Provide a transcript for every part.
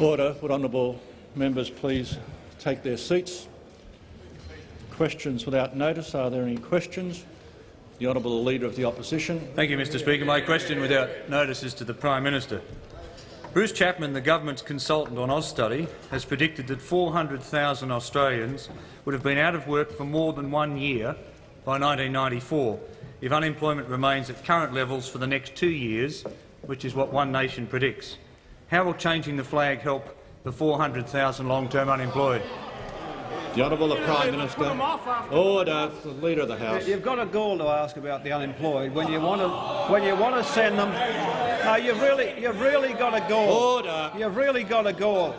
Order. Would honourable members please take their seats? Questions without notice. Are there any questions? The honourable Leader of the Opposition. Thank you, Mr Speaker. My question without notice is to the Prime Minister. Bruce Chapman, the government's consultant on AusStudy, has predicted that 400,000 Australians would have been out of work for more than one year by 1994 if unemployment remains at current levels for the next two years, which is what One Nation predicts. How will changing the flag help the 400,000 long-term unemployed? The Honourable the Prime Minister. Order. Oh, the Leader of the House. You've got a gall to ask about the unemployed when you want to when you want to send them. No, you've really you've really got a gall. Order. You've really got a gall.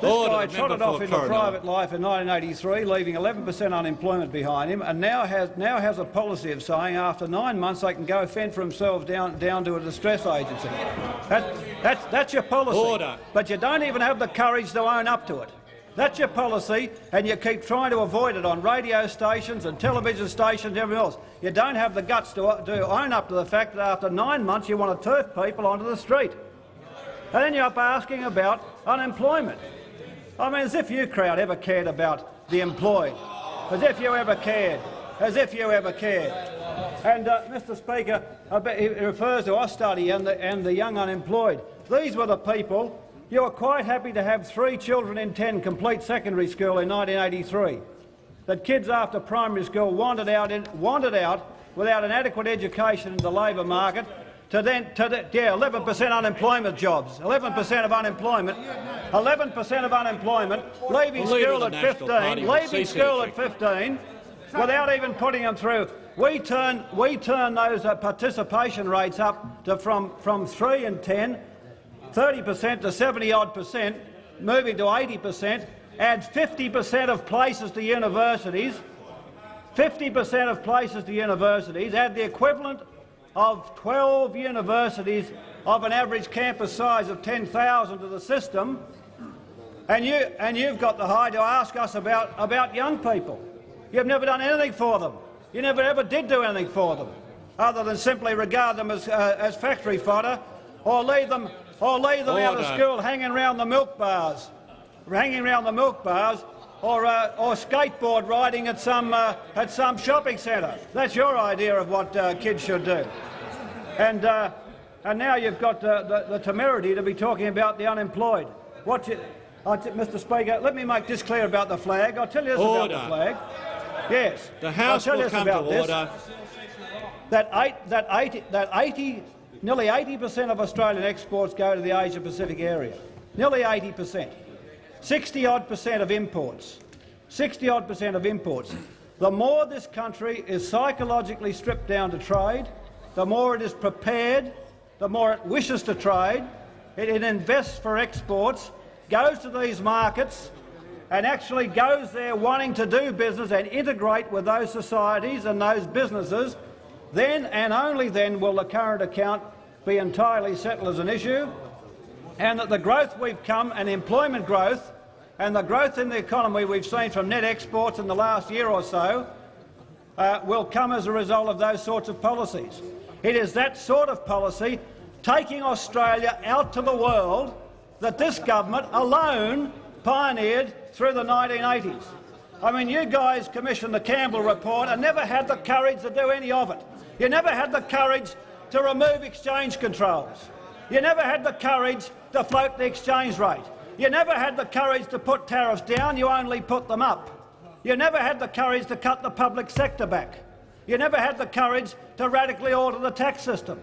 This Order. guy trotted off into private life in 1983, leaving 11 per cent unemployment behind him, and now has now has a policy of saying after nine months they can go fend for themselves down down to a distress agency. That, that's that's your policy. Order. But you don't even have the courage to own up to it. That's your policy, and you keep trying to avoid it on radio stations and television stations and everything else. You don't have the guts to, to own up to the fact that after nine months you want to turf people onto the street. And then you're up asking about unemployment. I mean, as if you crowd ever cared about the employed. As if you ever cared. As if you ever cared. And, uh, Mr Speaker, I bet he refers to Austudy and the, and the young unemployed. These were the people you were quite happy to have three children in ten complete secondary school in 1983. That kids after primary school wandered out, in, wanted out without an adequate education in the labour market to then, to the, yeah, 11 per cent unemployment jobs, 11 per cent of unemployment, 11 per cent of unemployment, leaving school at 15, leaving school at 15, without even putting them through. We turn, we turn those uh, participation rates up to from, from 3 and 10, 30 per cent to 70-odd percent, moving to 80 per cent, add 50 per cent of places to universities, 50 per cent of places to universities, add the equivalent of 12 universities of an average campus size of 10,000 to the system, and, you, and you've got the high to ask us about, about young people. You've never done anything for them. You never ever did do anything for them, other than simply regard them as, uh, as factory fodder or leave them, or leave them out of school hanging around the milk bars, hanging around the milk bars or, uh, or skateboard riding at some, uh, at some shopping centre. That's your idea of what uh, kids should do. And, uh, and now you've got uh, the, the temerity to be talking about the unemployed. What you, Mr Speaker, let me make this clear about the flag. I'll tell you this about Order. the flag. Yes. The House I'll tell will you come to about this order. that, eight, that, 80, that 80, nearly 80 per cent of Australian exports go to the Asia-Pacific area. Nearly 80 per cent. 60-odd percent of imports. 60-odd percent of imports. The more this country is psychologically stripped down to trade, the more it is prepared, the more it wishes to trade, it, it invests for exports, goes to these markets and actually goes there wanting to do business and integrate with those societies and those businesses, then and only then will the current account be entirely settled as an issue, and that the growth we've come and employment growth and the growth in the economy we've seen from net exports in the last year or so uh, will come as a result of those sorts of policies. It is that sort of policy, taking Australia out to the world, that this government alone pioneered through the 1980s. I mean, you guys commissioned the Campbell report and never had the courage to do any of it. You never had the courage to remove exchange controls. You never had the courage to float the exchange rate. You never had the courage to put tariffs down, you only put them up. You never had the courage to cut the public sector back. You never had the courage to radically alter the tax system.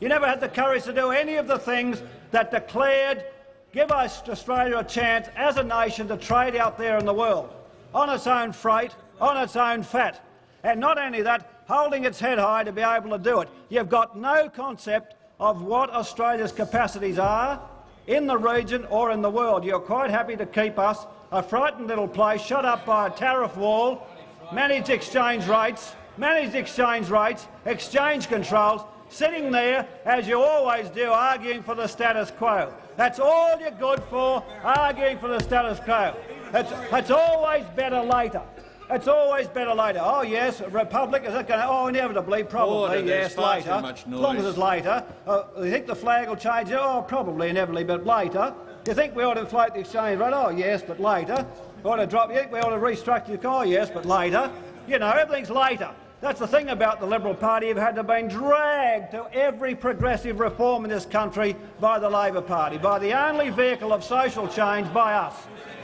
You never had the courage to do any of the things that declared give us Australia a chance as a nation to trade out there in the world, on its own freight, on its own fat. And not only that, holding its head high to be able to do it. You've got no concept of what Australia's capacities are in the region or in the world. You're quite happy to keep us a frightened little place shut up by a tariff wall, manage exchange rates, manage exchange rates, exchange controls, sitting there, as you always do, arguing for the status quo. That's all you're good for, arguing for the status quo. It's, it's always better later. It's always better later. Oh yes, Republic is it going to? Oh, inevitably, probably Order, yes, later. As long as it's later. Uh, you think the flag will change? Oh, probably, inevitably, but later. You think we ought to inflate the exchange rate? Oh, yes, but later. We ought to drop. You think we ought to restructure the economy? Oh, yes, but later. You know, everything's later. That's the thing about the Liberal Party. You've had to been dragged to every progressive reform in this country by the Labor Party, by the only vehicle of social change by us.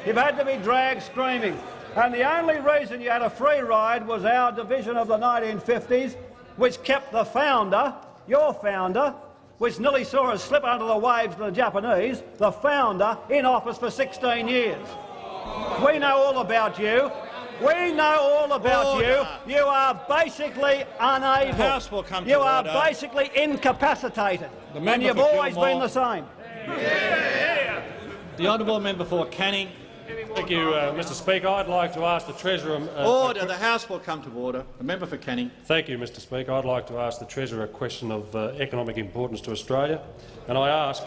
You've had to be dragged screaming. And the only reason you had a free ride was our division of the 1950s, which kept the founder, your founder, which nearly saw us slip under the waves to the Japanese, the founder, in office for 16 years. We know all about you. We know all about Order. you. You are basically unable. The House will come to you are order. basically incapacitated. The and you've always Gilmore. been the same. The honourable member for Canning. Thank you, uh, Mr Speaker. I'd like to ask the Treasurer... Uh, Order. The House will come to order. The member for Canning. Thank you, Mr Speaker. I'd like to ask the Treasurer a question of uh, economic importance to Australia. And I ask...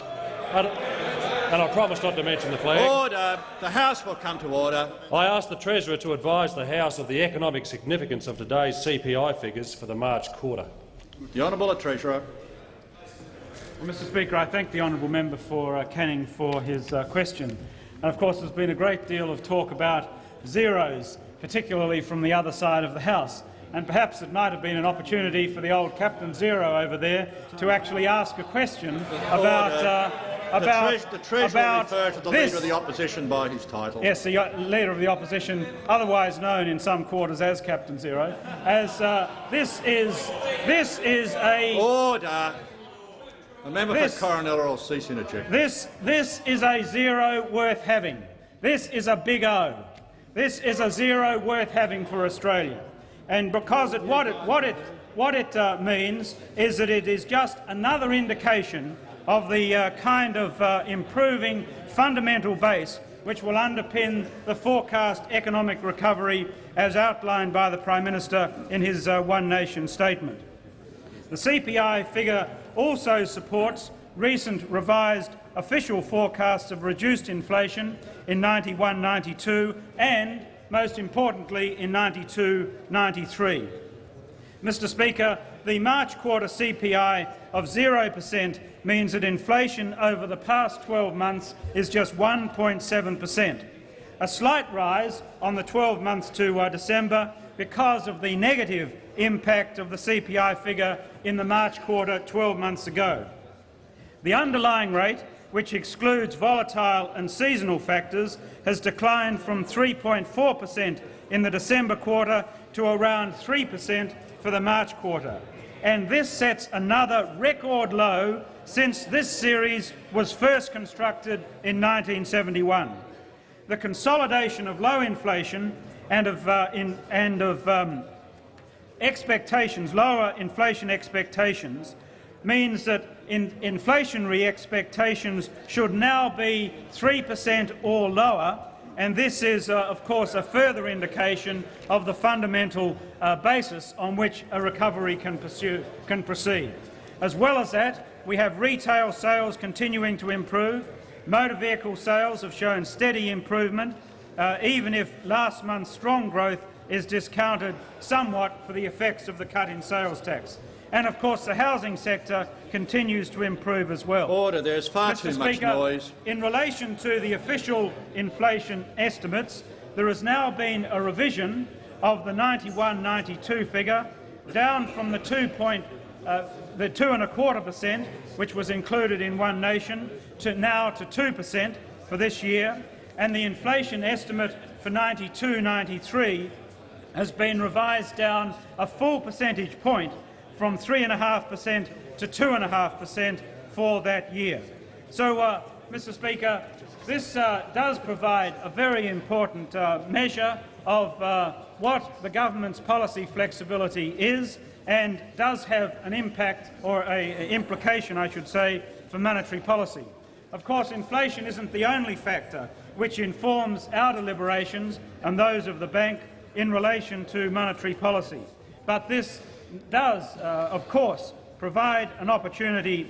And I promise not to mention the flag. Order. The House will come to order. I ask the Treasurer to advise the House of the economic significance of today's CPI figures for the March quarter. The honourable Treasurer. Well, Mr Speaker, I thank the honourable member for uh, Canning for his uh, question. And of course there's been a great deal of talk about zeros, particularly from the other side of the House. And perhaps it might have been an opportunity for the old Captain Zero over there to actually ask a question about, uh, The, about, Treas- the Treasurer about refer to the this. Leader of the Opposition by his title. Yes, the uh, Leader of the Opposition, otherwise known in some quarters as Captain Zero, as uh, this is, this is a Order. The member This- for Corinella will cease interjecting. This, this is a zero worth having. This is a big O. This is a zero worth having for Australia. And because it, what it, what it, what it uh, means is that it is just another indication of the uh, kind of uh, improving fundamental base which will underpin the forecast economic recovery as outlined by the Prime Minister in his uh, One Nation statement. The CPI figure also supports recent revised official forecasts of reduced inflation in 91-92 and, most importantly, in 92-93. Mr Speaker, the March quarter CPI of 0 per cent means that inflation over the past 12 months is just 1.7 per cent, a slight rise on the 12 months to uh, December because of the negative impact of the CPI figure in the March quarter 12 months ago. The underlying rate, which excludes volatile and seasonal factors, has declined from 3.4 per cent in the December quarter to around 3 per cent for the March quarter. And this sets another record low since this series was first constructed in 1971. The consolidation of low inflation and of, uh, in, and of um, expectations, lower inflation expectations, means that in inflationary expectations should now be 3 per cent or lower, and this is, uh, of course, a further indication of the fundamental uh, basis on which a recovery can, pursue, can proceed. As well as that, we have retail sales continuing to improve. Motor vehicle sales have shown steady improvement, uh, even if last month's strong growth is discounted somewhat for the effects of the cut in sales tax. And of course the housing sector continues to improve as well. Order. There is far Mr too much noise. in relation to the official inflation estimates, there has now been a revision of the 91-92 figure down from the 2 point, uh, the two and a quarter per cent, which was included in One Nation, to now to 2 per cent for this year, and the inflation estimate for 92-93 has been revised down a full percentage point from 3.5 per cent to 2.5 per cent for that year. So, uh, Mr Speaker, this uh, does provide a very important uh, measure of uh, what the government's policy flexibility is and does have an impact, or a, a implication, I should say, for monetary policy. Of course, inflation isn't the only factor which informs our deliberations and those of the bank in relation to monetary policy. But this does, uh, of course, provide an opportunity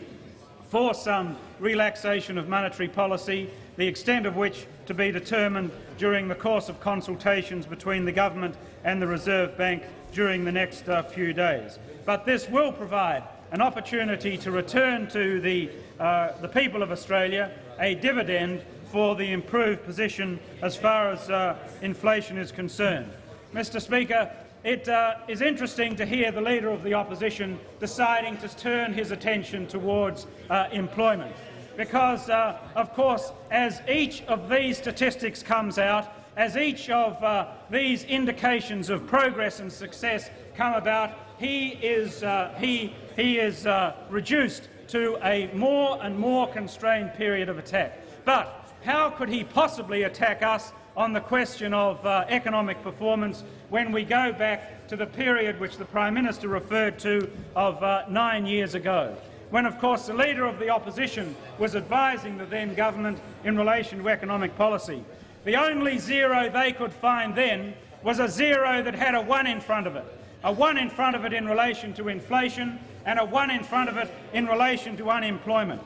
for some relaxation of monetary policy, the extent of which to be determined during the course of consultations between the government and the Reserve Bank during the next uh, few days. But this will provide an opportunity to return to the, uh, the people of Australia a dividend for the improved position as far as uh, inflation is concerned. Mr Speaker, it uh, is interesting to hear the Leader of the Opposition deciding to turn his attention towards uh, employment because, uh, of course, as each of these statistics comes out, as each of uh, these indications of progress and success come about, he is, uh, he, he is reduced to a more and more constrained period of attack. But how could he possibly attack us on the question of uh, economic performance when we go back to the period which the Prime Minister referred to of uh, nine years ago? when, of course, the Leader of the Opposition was advising the then government in relation to economic policy. The only zero they could find then was a zero that had a one in front of it, a one in front of it in relation to inflation and a one in front of it in relation to unemployment.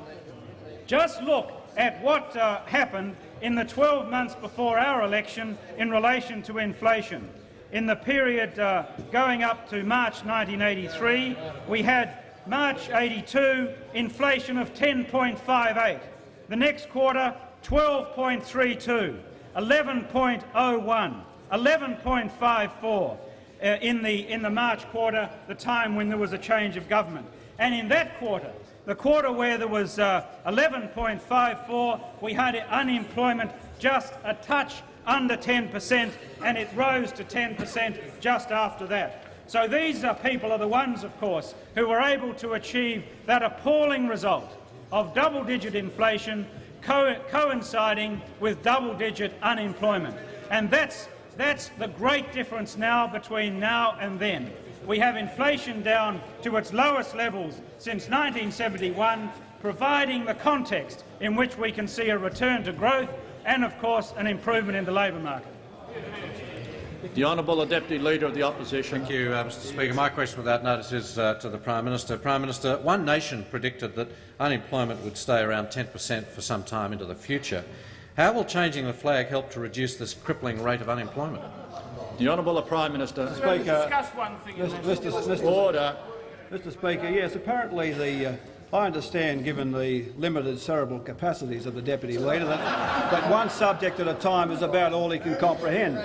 Just look at what uh, happened in the 12 months before our election in relation to inflation. In the period uh, going up to March 1983, we had March 82, inflation of 10.58. The next quarter, 12.32, 11.01, 11.54 uh, in, the, in the March quarter, the time when there was a change of government. And in that quarter, the quarter where there was uh, 11.54, we had unemployment just a touch under 10 per cent, and it rose to 10 per cent just after that. So these are people are the ones, of course, who were able to achieve that appalling result of double-digit inflation co coinciding with double-digit unemployment. And that's, that's the great difference now between now and then. We have inflation down to its lowest levels since 1971, providing the context in which we can see a return to growth and, of course, an improvement in the labour market. The Honourable Deputy Leader of the Opposition. Thank you, uh, Mr Speaker. My question without notice is uh, to the Prime Minister. Prime Minister, One Nation predicted that unemployment would stay around 10 per cent for some time into the future. How will changing the flag help to reduce this crippling rate of unemployment? The Honourable the Prime Minister. Speaker, Discuss one thing. Mr. Mr. Mr. Order. Mr. Speaker, yes, apparently the uh, I understand, given the limited cerebral capacities of the Deputy Leader, that, that one subject at a time is about all he can comprehend.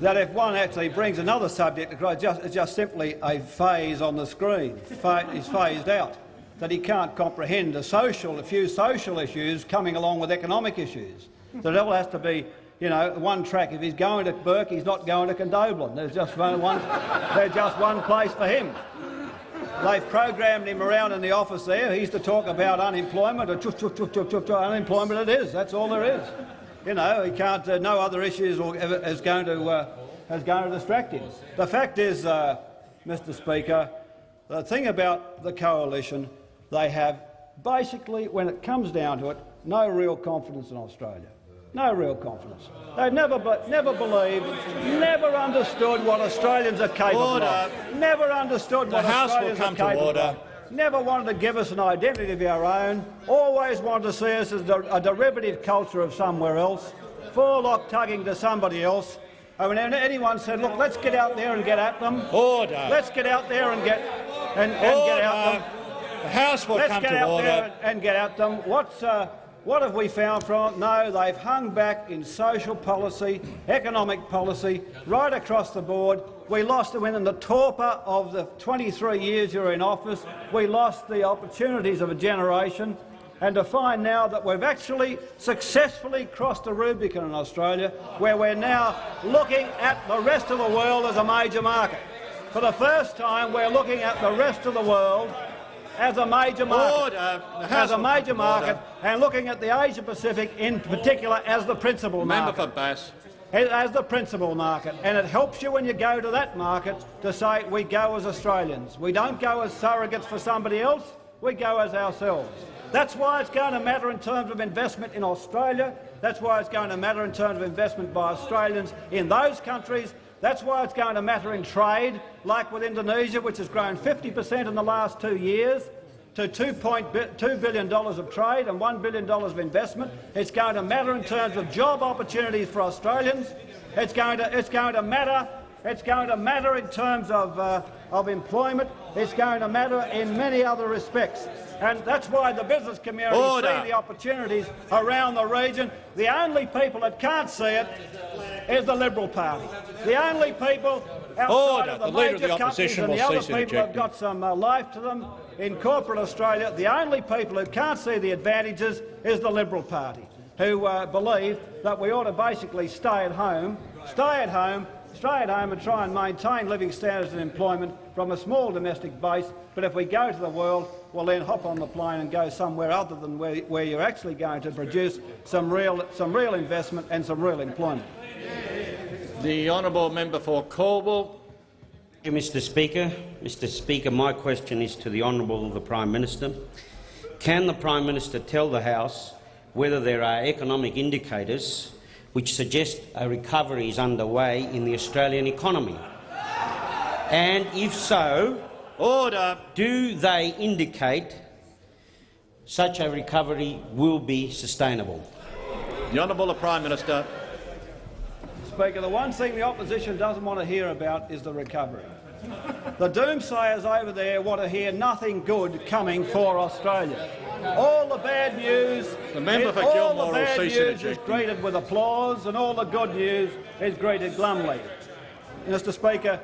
That if one actually brings another subject across, just, it's just simply a phase on the screen, is phased out. That he can't comprehend a social, a few social issues coming along with economic issues. That it all has to be you know, one track. If he's going to Bourke, he's not going to Condobolin. There's just one, one, there's just one place for him. They've programmed him around in the office there. He's to talk about unemployment, or unemployment it is. That's all there is. You know, he can't, uh, no other issues or, is going to, uh, is going to distract him. The fact is, uh, Mr Speaker, the thing about the coalition, they have basically, when it comes down to it, no real confidence in Australia. No real confidence. They've never, but never believed, never understood what Australians are capable order. of. Never understood the what House Australians will come are capable to order. of. Never wanted to give us an identity of our own. Always wanted to see us as a derivative culture of somewhere else. Forelock tugging to somebody else. I mean, anyone said, look, let's get out there and get at them. Order. Let's get out there and get and, and get at them. The House will Let's come get to out order. there and, and get at them. What's uh, what have we found from it? No, they've hung back in social policy, economic policy, right across the board. We lost them in the torpor of the 23 years you were in office. We lost the opportunities of a generation. And to find now that we've actually successfully crossed the Rubicon in Australia, where we're now looking at the rest of the world as a major market. For the first time, we're looking at the rest of the world as a major market, Order. Uh, as a major uh, market, and looking at the Asia Pacific in particular as the principal Member market. for Bass. As the principal market, and it helps you when you go to that market to say we go as Australians. We don't go as surrogates for somebody else. We go as ourselves. That's why it's going to matter in terms of investment in Australia. That's why it's going to matter in terms of investment by Australians in those countries that's why it's going to matter in trade, like with Indonesia, which has grown 50 per cent in the last two years to $2.2 billion of trade and $1 billion of investment. It's going to matter in terms of job opportunities for Australians. It's going to, it's going to matter It's going to matter in terms of, uh, of employment. It's going to matter in many other respects. And that's why the business community Order. see the opportunities around the region. The only people that can't see it is the Liberal Party. The only people outside Order. of the, The major the companies Opposition and the other people have got some uh, life to them in corporate Australia, the only people who can't see the advantages is the Liberal Party, who uh, believe that we ought to basically stay at home, stay at home, stay at home and try and maintain living standards and employment from a small domestic base. But if we go to the world, we'll then hop on the plane and go somewhere other than where, where you're actually going to produce some real, some real investment and some real employment. The honourable member for you, Mr Speaker. Mr Speaker, my question is to the Honourable the Prime Minister. Can the Prime Minister tell the House whether there are economic indicators which suggest a recovery is underway in the Australian economy? And if so, Order. do they indicate such a recovery will be sustainable? The honourable the Prime Minister. Speaker, the one thing the opposition doesn't want to hear about is the recovery. The doomsayers over there want to hear nothing good coming for Australia. All the bad news, The member for all Gilmore the bad news is interjecting. greeted with applause, and all the good news is greeted glumly. Mr. Speaker,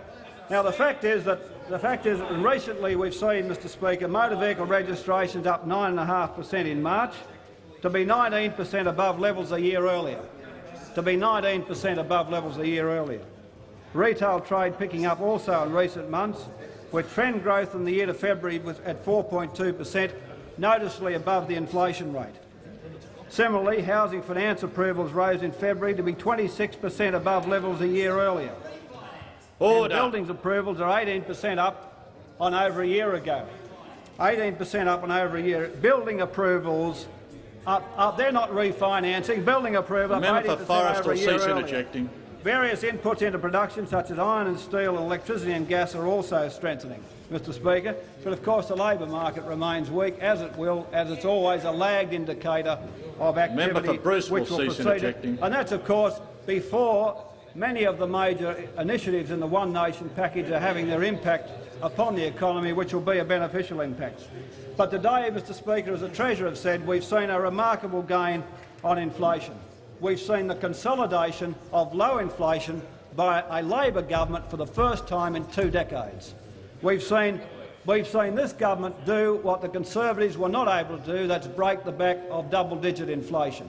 now the fact is that the fact is that recently we've seen, Mr. Speaker, motor vehicle registrations up 9.5 per cent in March, to be 19 per cent above levels a year earlier to be 19 per cent above levels a year earlier. Retail trade picking up also in recent months, with trend growth in the year to February was at 4.2 per cent, noticeably above the inflation rate. Similarly, housing finance approvals rose in February to be 26 per cent above levels a year earlier. Order. And buildings approvals are 18 per cent up on over a year ago. 18 per cent up on over a year. Building approvals, up, up, they're not refinancing. Building approval The member for Forest will cease interjecting. Various inputs into production, such as iron and steel and electricity and gas, are also strengthening, Mr Speaker. But of course the labour market remains weak, as it will, as it's always a lagged indicator of activity Member for Bruce which will cease precede interjecting. And that's, of course, before many of the major initiatives in the One Nation package are having their impact upon the economy, which will be a beneficial impact. But today, Mr Speaker, as the Treasurer has said, we've seen a remarkable gain on inflation. We've seen the consolidation of low inflation by a Labor government for the first time in two decades. We've seen, we've seen this government do what the Conservatives were not able to do, that's break the back of double-digit inflation.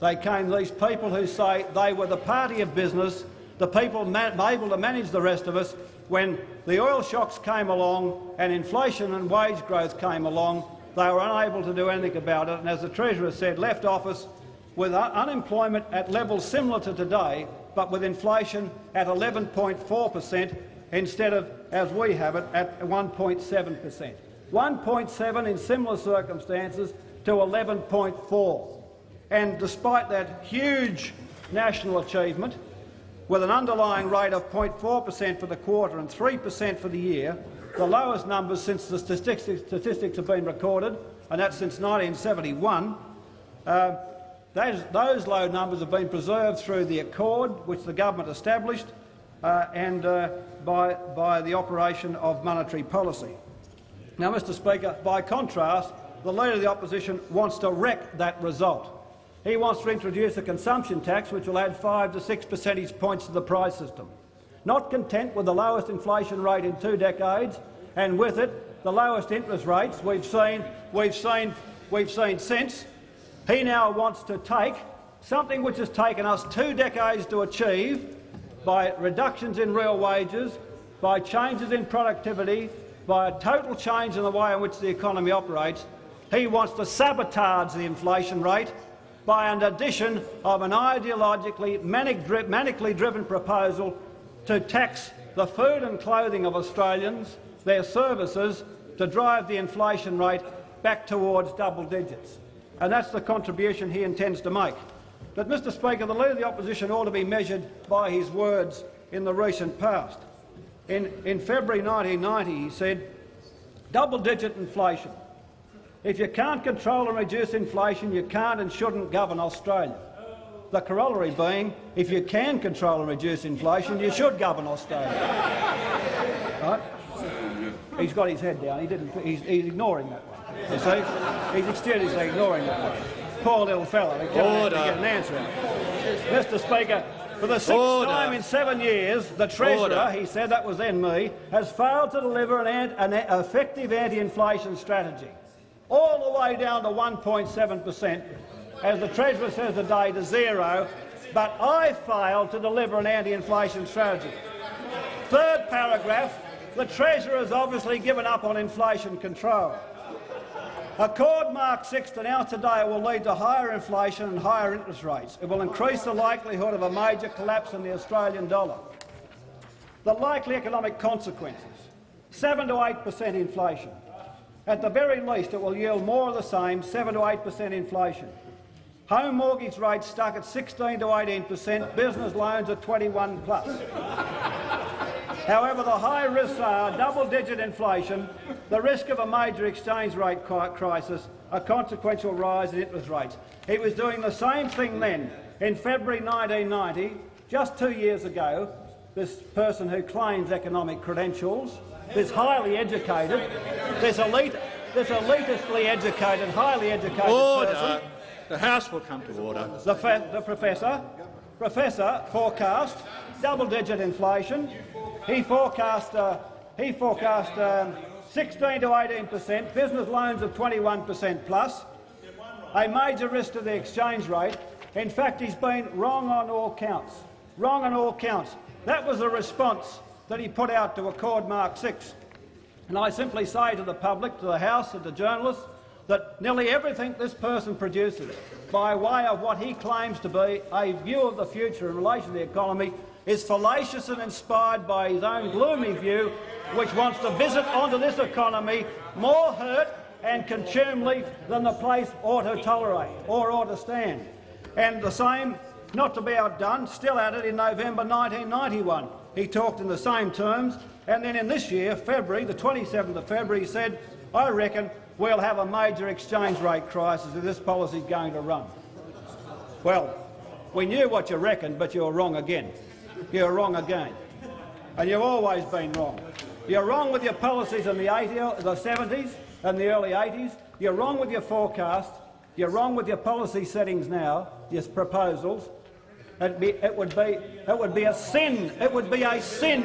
They came these people who say they were the party of business, the people able to manage the rest of us. When the oil shocks came along and inflation and wage growth came along, they were unable to do anything about it. And as the Treasurer said, left office with unemployment at levels similar to today, but with inflation at 11.4 per cent instead of, as we have it, at 1.7 per cent. 1.7 in similar circumstances to 11.4. And despite that huge national achievement, with an underlying rate of 0.4 per cent for the quarter and 3 per cent for the year, the lowest numbers since the statistics, have been recorded, and that's since 1971, uh, those, those low numbers have been preserved through the accord which the government established uh, and uh, by, by the operation of monetary policy. Now, Mr Speaker, by contrast, the Leader of the Opposition wants to wreck that result. He wants to introduce a consumption tax which will add 5 to 6 percentage points to the price system. Not content with the lowest inflation rate in two decades, and with it the lowest interest rates we've seen, we've seen, we've seen since, he now wants to take something which has taken us two decades to achieve by reductions in real wages, by changes in productivity, by a total change in the way in which the economy operates. He wants to sabotage the inflation rate by an addition of an ideologically manic dri manically driven proposal to tax the food and clothing of Australians, their services, to drive the inflation rate back towards double digits. And that's the contribution he intends to make. But, Mr Speaker, the Leader of the Opposition ought to be measured by his words in the recent past. In, in February 1990 he said, double-digit inflation. If you can't control and reduce inflation, you can't and shouldn't govern Australia. The corollary being, if you can control and reduce inflation, you should govern Australia. right? He's got his head down. He didn't. He's, he's ignoring that one. You see, he's extensively ignoring that one. Poor little fella. He can't Order. get an answer. Mr. Speaker, for the sixth Order. time in seven years, the Treasurer, Order. he said that was then me, has failed to deliver an, an effective anti-inflation strategy, all the way down to 1.7 per cent, as the Treasurer says today, to zero. But I failed to deliver an anti-inflation strategy. Third paragraph, the Treasurer has obviously given up on inflation control. Accord Mark 6 announced today will lead to higher inflation and higher interest rates. It will increase the likelihood of a major collapse in the Australian dollar. The likely economic consequences, 7 to 8 per cent inflation. At the very least, it will yield more of the same, 7 to 8 per cent inflation. Home mortgage rates stuck at 16 to 18 per cent, business loans at 21 plus. However, the high risks are double-digit inflation, the risk of a major exchange rate crisis, a consequential rise in interest rates. He was doing the same thing then. In February 1990, just two years ago, this person who claims economic credentials, this highly educated, this elite, this elitistly educated, highly educated person, Order. The House will come to order. the, the professor, professor forecast double-digit inflation. He forecast, uh, he forecast um, 16 to 18 per cent, business loans of 21 per cent plus, a major risk to the exchange rate. In fact, he's been wrong on all counts. Wrong on all counts. That was the response that he put out to Accord Mark 6. And I simply say to the public, to the House and to journalists, that nearly everything this person produces, by way of what he claims to be a view of the future in relation to the economy, is fallacious and inspired by his own gloomy view, which wants to visit onto this economy more hurt and contumely than the place ought to tolerate or ought to stand. And the same, not to be outdone, still at it in November 1991. He talked in the same terms, and then in this year, February, the 27th of February, he said, I reckon we'll have a major exchange rate crisis if this policy is going to run. Well, we knew what you reckoned, but you were wrong again. You were wrong again. And you've always been wrong. You're wrong with your policies in the, 80, the 70s and the early 80s. You're wrong with your forecast. You're wrong with your policy settings now, your proposals. It'd be, it, would be, it would be a sin. It would be a sin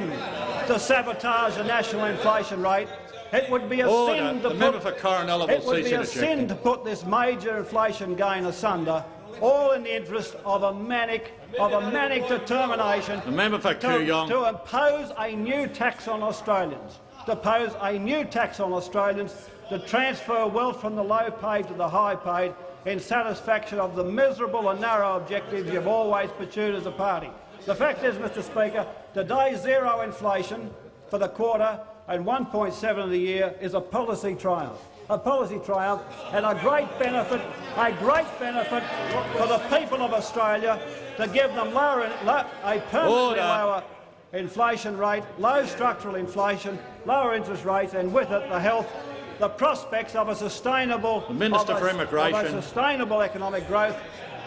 to sabotage the national inflation rate. It would be a Order. sin to The put, for Corinella will it would be a sin to put this major inflation gain asunder, all in the interest of a manic, of a manic determination The member for to, to impose a new tax on Australians, to impose a new tax on Australians, to transfer wealth from the low paid to the high paid in satisfaction of the miserable and narrow objectives you've always pursued as a party. The fact is, Mr Speaker, today's zero inflation for the quarter and 1.7 of the year is a policy triumph. A policy triumph and a great benefit, a great benefit for the people of Australia to give them lower, a permanently lower inflation rate, low structural inflation, lower interest rates, and with it the health, the prospects of a sustainable, The Minister of a- for of a Immigration. sustainable economic growth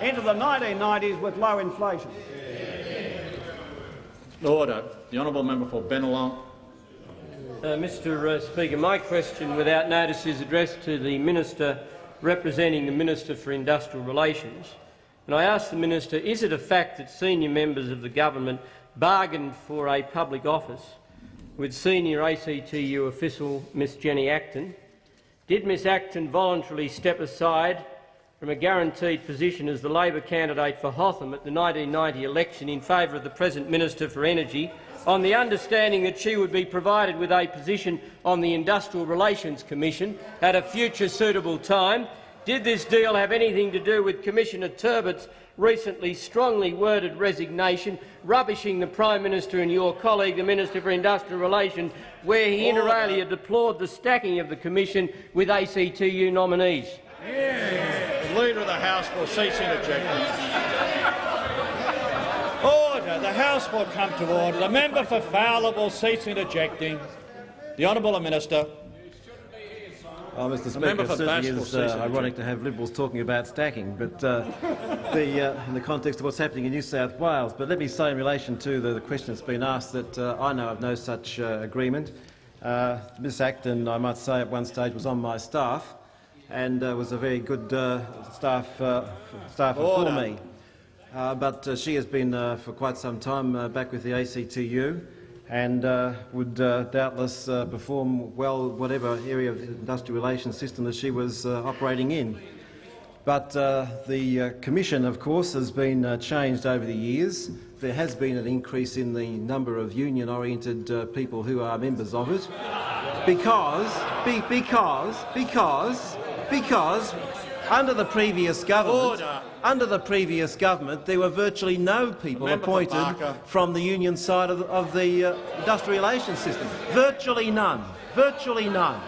into the 1990s with low inflation. Order. The honourable member for Bennelong. Uh, Mr uh, Speaker, my question without notice is addressed to the Minister representing the Minister for Industrial Relations. And I ask the Minister, is it a fact that senior members of the government bargained for a public office with senior ACTU official Miss Jenny Acton? Did Miss Acton voluntarily step aside from a guaranteed position as the Labor candidate for Hotham at the 1990 election in favour of the present Minister for Energy on the understanding that she would be provided with a position on the Industrial Relations Commission at a future suitable time? Did this deal have anything to do with Commissioner Turbott's recently strongly worded resignation, rubbishing the Prime Minister and your colleague, the Minister for Industrial Relations, where he inter alia deplored the stacking of the Commission with ACTU nominees? The Leader of the House will cease interjecting. Order. The House will come to order. The member for Fowler will cease interjecting. The honourable Minister. Oh, Mr. Speaker, it certainly is uh, ironic to have Liberals talking about stacking, but uh, the, uh, in the context of what's happening in New South Wales. But let me say in relation to the, the question that's been asked that uh, I know of no such uh, agreement. Uh, Ms Acton, I might say, at one stage was on my staff and was a very good staff, uh, staffer for me. Uh, but she has been for quite some time back with the ACTU and uh, would uh, doubtless uh, perform well whatever area of the industrial relations system that she was uh, operating in. But uh, the uh, Commission, of course, has been changed over the years. There has been an increase in the number of union-oriented people who are members of it because, be, because, because, because under the previous government, Order. Under the previous government, there were virtually no people member appointed from the union side of the, of the uh, industrial relations system. Virtually none. Virtually none.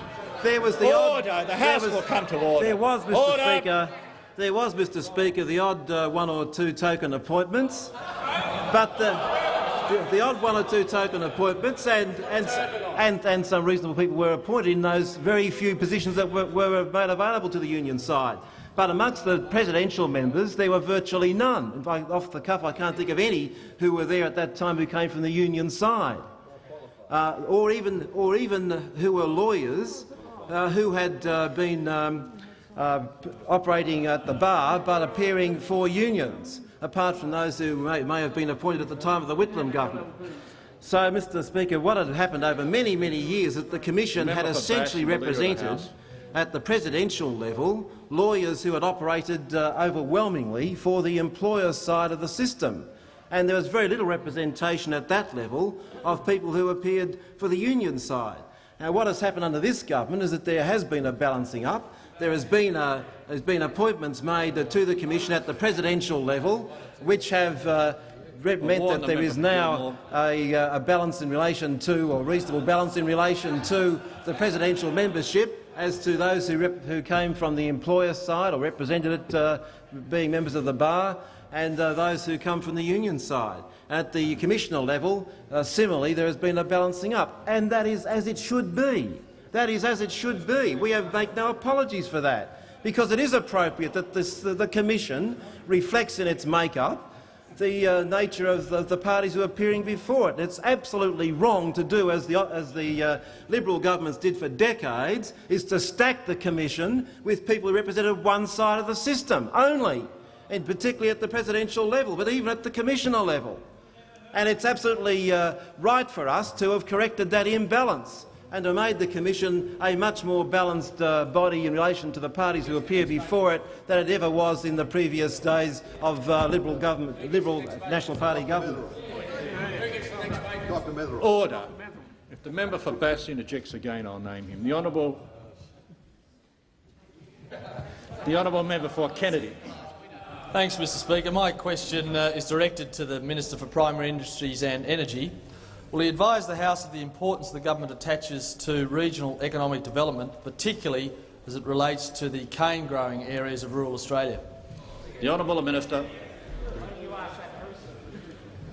There was the odd, Order. The there House was- will come to order. There was, Mr. Order. Speaker. There was, Mr. Speaker, the odd uh, one or two token appointments, but the, the, odd one or two token appointments, and and, and and some reasonable people were appointed in those very few positions that were, were made available to the union side. But amongst the presidential members, there were virtually none. In fact, off the cuff, I can't think of any who were there at that time who came from the union side, uh, or even or even who were lawyers uh, who had uh, been. Um, uh, operating at the bar but appearing for unions, apart from those who may, may have been appointed at the time of the Whitlam government. So, Mr Speaker, what had happened over many, many years is that the Commission had essentially Bass, the Leader of the represented at the presidential level lawyers who had operated uh, overwhelmingly for the employer side of the system. And there was very little representation at that level of people who appeared for the union side. Now, what has happened under this government is that there has been a balancing up. There has been, a, there's been appointments made to the Commission at the presidential level, which have uh, meant that there is now a, uh, a balance in relation to, or reasonable balance in relation to, the presidential membership as to those who, who came from the employer side or represented it, uh, being members of the bar, and uh, those who come from the union side. At the commissioner level, uh, similarly, there has been a balancing up, and that is as it should be. That is as it should be. We have make no apologies for that, because it is appropriate that this, the, the Commission reflects in its make-up the uh, nature of the, the parties who are appearing before it. It's absolutely wrong to do as the, as the uh, Liberal governments did for decades, is to stack the Commission with people who represented one side of the system only, and particularly at the presidential level, but even at the Commissioner level. And it's absolutely uh, right for us to have corrected that imbalance and to have made the Commission a much more balanced uh, body in relation to the parties who appear before it than it ever was in the previous days of uh, Liberal, government, Liberal National Party government. Order. If the member for Bass interjects again, I'll name him. The honourable, the honourable member for Kennedy. Thanks, Mr Speaker. My question uh, is directed to the Minister for Primary Industries and Energy. Will he advise the House of the importance the government attaches to regional economic development, particularly as it relates to the cane-growing areas of rural Australia? The honourable minister.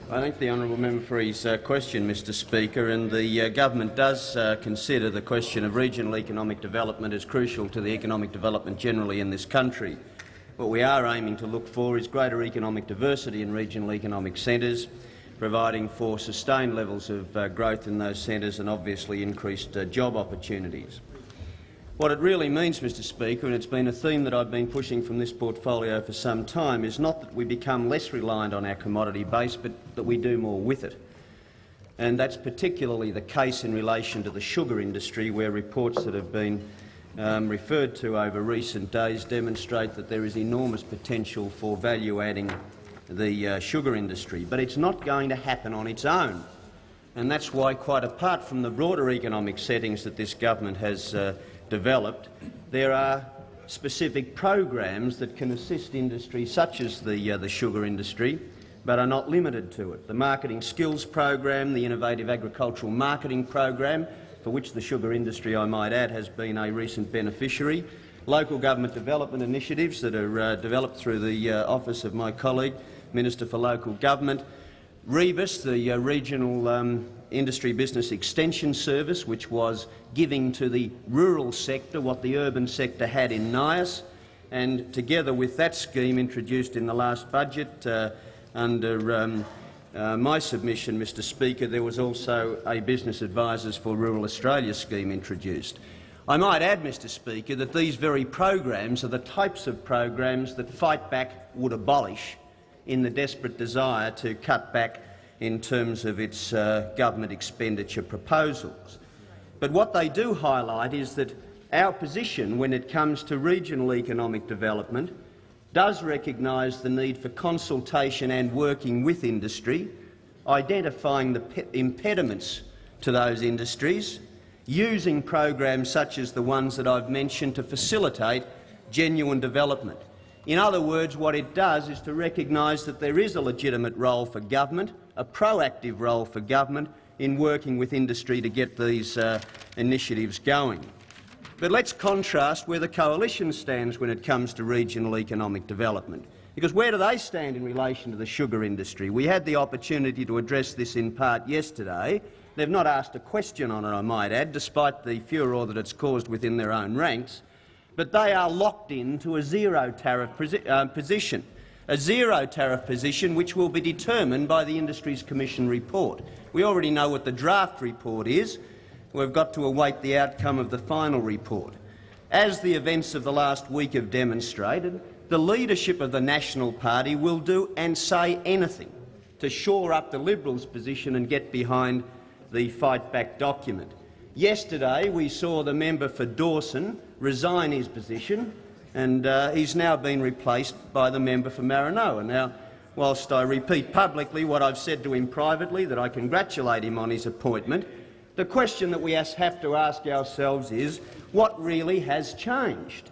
I thank the honourable member for his uh, question, Mr Speaker, and the uh, government does uh, consider the question of regional economic development as crucial to the economic development generally in this country. What we are aiming to look for is greater economic diversity in regional economic centres, providing for sustained levels of uh, growth in those centres and obviously increased uh, job opportunities. What it really means, Mr Speaker, and it's been a theme that I've been pushing from this portfolio for some time, is not that we become less reliant on our commodity base, but that we do more with it. And that's particularly the case in relation to the sugar industry, where reports that have been um, referred to over recent days demonstrate that there is enormous potential for value-adding the uh, sugar industry. But it's not going to happen on its own. And that's why, quite apart from the broader economic settings that this government has uh, developed, there are specific programs that can assist industry such as the, uh, the sugar industry, but are not limited to it. The Marketing Skills Program, the Innovative Agricultural Marketing Program, for which the sugar industry, I might add, has been a recent beneficiary, local government development initiatives that are uh, developed through the uh, office of my colleague, Minister for Local Government, Rebus, the uh, regional um, Industry Business Extension Service, which was giving to the rural sector what the urban sector had in NIAS, and together with that scheme introduced in the last budget uh, under um, uh, my submission, Mr Speaker, there was also a Business Advisors for Rural Australia scheme introduced. I might add, Mr Speaker, that these very programs are the types of programs that Fightback would abolish in the desperate desire to cut back in terms of its uh, government expenditure proposals. But what they do highlight is that our position when it comes to regional economic development does recognise the need for consultation and working with industry, identifying the impediments to those industries, using programs such as the ones that I've mentioned to facilitate genuine development. In other words, what it does is to recognise that there is a legitimate role for government, a proactive role for government in working with industry to get these uh, initiatives going. But let's contrast where the coalition stands when it comes to regional economic development. Because where do they stand in relation to the sugar industry? We had the opportunity to address this in part yesterday. They've not asked a question on it, I might add, despite the furor that it's caused within their own ranks. But they are locked into a zero tariff uh, position, a zero tariff position which will be determined by the Industries Commission report. We already know what the draft report is. We've got to await the outcome of the final report. As the events of the last week have demonstrated, the leadership of the National Party will do and say anything to shore up the Liberals' position and get behind the Fight Back document. Yesterday we saw the member for Dawson resign his position and uh, he's now been replaced by the member for Maranoa. Now, whilst I repeat publicly what I've said to him privately, that I congratulate him on his appointment, the question that we have to ask ourselves is, what really has changed?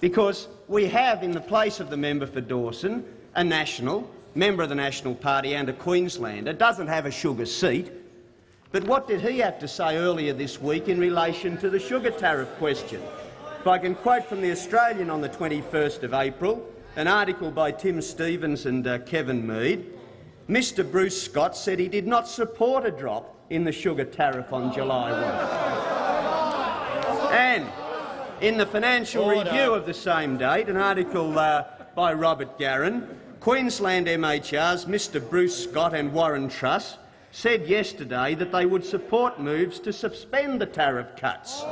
Because we have, in the place of the member for Dawson, a national, member of the National Party and a Queenslander, doesn't have a sugar seat. But what did he have to say earlier this week in relation to the sugar tariff question? If I can quote from The Australian on the 21st of April, an article by Tim Stevens and uh, Kevin Mead, Mr Bruce Scott said he did not support a drop in the sugar tariff on July 1. And in the Financial Order. Review of the same date, an article uh, by Robert Garran, Queensland MHR's Mr Bruce Scott and Warren Truss said yesterday that they would support moves to suspend the tariff cuts.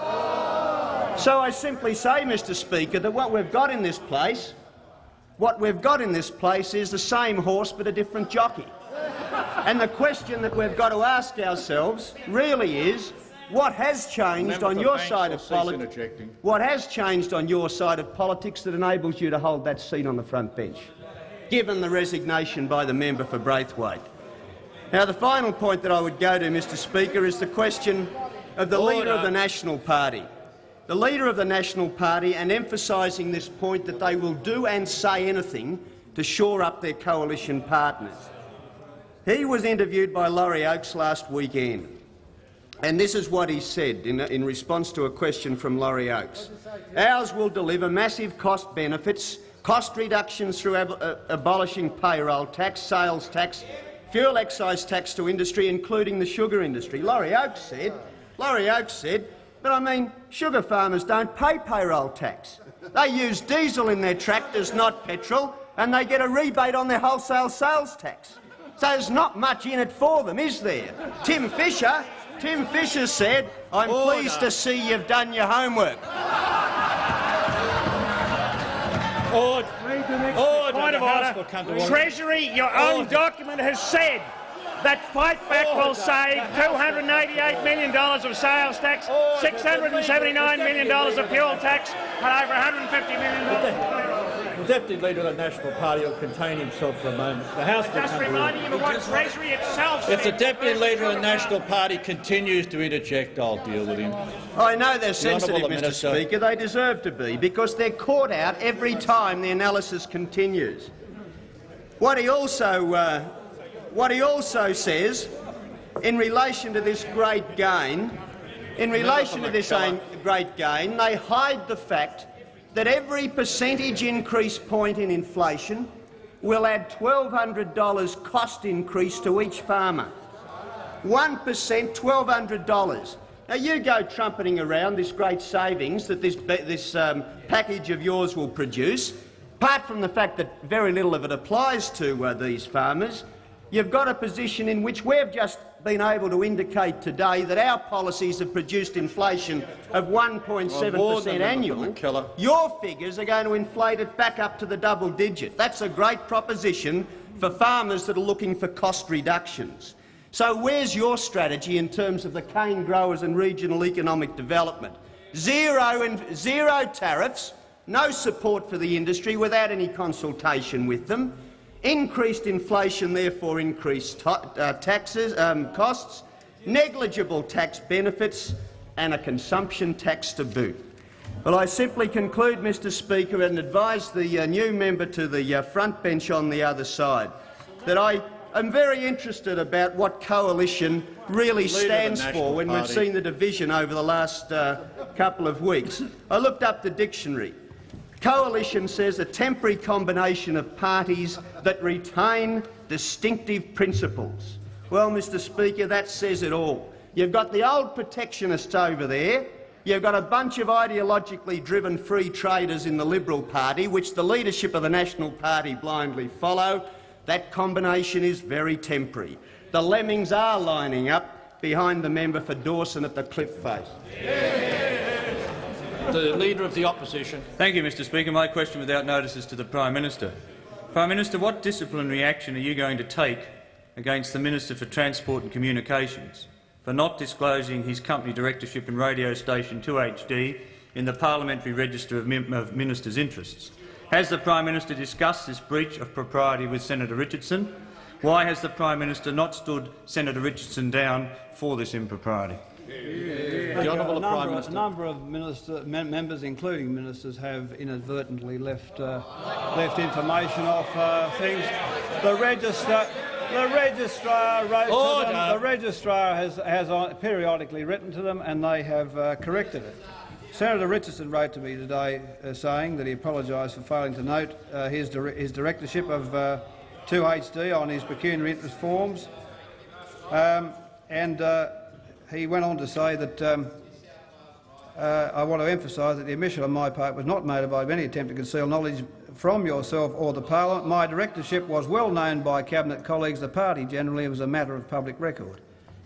So I simply say, Mr Speaker, that what we've got in this place, what we've got in this place is the same horse but a different jockey. And the question that we've got to ask ourselves really is, what has changed on your side of politics? What has changed on your side of politics that enables you to hold that seat on the front bench, given the resignation by the member for Braithwaite? Now, the final point that I would go to, Mr Speaker, is the question of the Order. leader of the National Party. The leader of the National Party and emphasising this point that they will do and say anything to shore up their coalition partners. He was interviewed by Laurie Oakes last weekend, and this is what he said in, in response to a question from Laurie Oakes. Ours will deliver massive cost benefits, cost reductions through ab uh, abolishing payroll tax, sales tax, fuel excise tax to industry, including the sugar industry. Laurie Oakes said, Laurie Oakes said, but I mean, sugar farmers don't pay payroll tax. They use diesel in their tractors, not petrol, and they get a rebate on their wholesale sales tax. So there's not much in it for them, is there? Tim Fischer, Tim Fischer said, I'm Order. pleased to see you've done your homework. Order. Order. Point of order. Treasury, your own document has said that Fightback will save $288 million of sales tax, $679 million of fuel tax, and over $150 million. The Deputy Leader of the National Party will contain himself for a moment. The House will Just reminding you of what Treasury itself If the Deputy Leader of the National Party continues to interject, I'll deal with him. I know they're the sensitive, Mr Minister. Speaker. They deserve to be, because they're caught out every time the analysis continues. What he also, uh, what he also says, in relation to this great gain, in relation to this great gain, they hide the fact that every percentage increase point in inflation will add $1,200 cost increase to each farmer. 1% $1,200. Now, you go trumpeting around this great savings that this, this um, package of yours will produce. Apart from the fact that very little of it applies to uh, these farmers, you've got a position in which we've just been able to indicate today that our policies have produced inflation of 1.7 per cent annual. Your figures are going to inflate it back up to the double digit. That's a great proposition for farmers that are looking for cost reductions. So where's your strategy in terms of the cane growers and regional economic development? Zero, and zero tariffs, no support for the industry without any consultation with them, increased inflation, therefore increased uh, taxes, um, costs, negligible tax benefits and a consumption tax to boot. Well, I simply conclude, Mr Speaker, and advise the uh, new member to the uh, front bench on the other side that I I'm very interested about what coalition really stands for when we've seen the division over the last uh, couple of weeks. I looked up the dictionary. Coalition says a temporary combination of parties that retain distinctive principles. Well, Mr Speaker, that says it all. You've got the old protectionists over there, You've got a bunch of ideologically driven free traders in the Liberal Party, which the leadership of the National Party blindly follow, that combination is very temporary. The lemmings are lining up behind the member for Dawson at the cliff face. The Leader of the Opposition. Thank you, Mr Speaker. My question without notice is to the Prime Minister. Prime Minister, what disciplinary action are you going to take against the Minister for Transport and Communications for not disclosing his company directorship in radio station 2HD in the Parliamentary Register of, of Ministers' Interests? Has the Prime Minister discussed this breach of propriety with Senator Richardson? Why has the Prime Minister not stood Senator Richardson down for this impropriety? The Honourable Prime Minister. A number of minister, members, including ministers, have inadvertently left, uh, left information off uh, things. The register. The registrar wrote Order. to them. The registrar has, has periodically written to them, and they have uh, corrected it. Senator Richardson wrote to me today uh, saying that he apologised for failing to note uh, his, di his, directorship of uh, 2HD on his pecuniary interest forms. Um, and uh, he went on to say that um, uh, I want to emphasise that the omission on my part was not made by any attempt to conceal knowledge from yourself or the parliament. My directorship was well known by cabinet colleagues, the party generally. It was a matter of public record.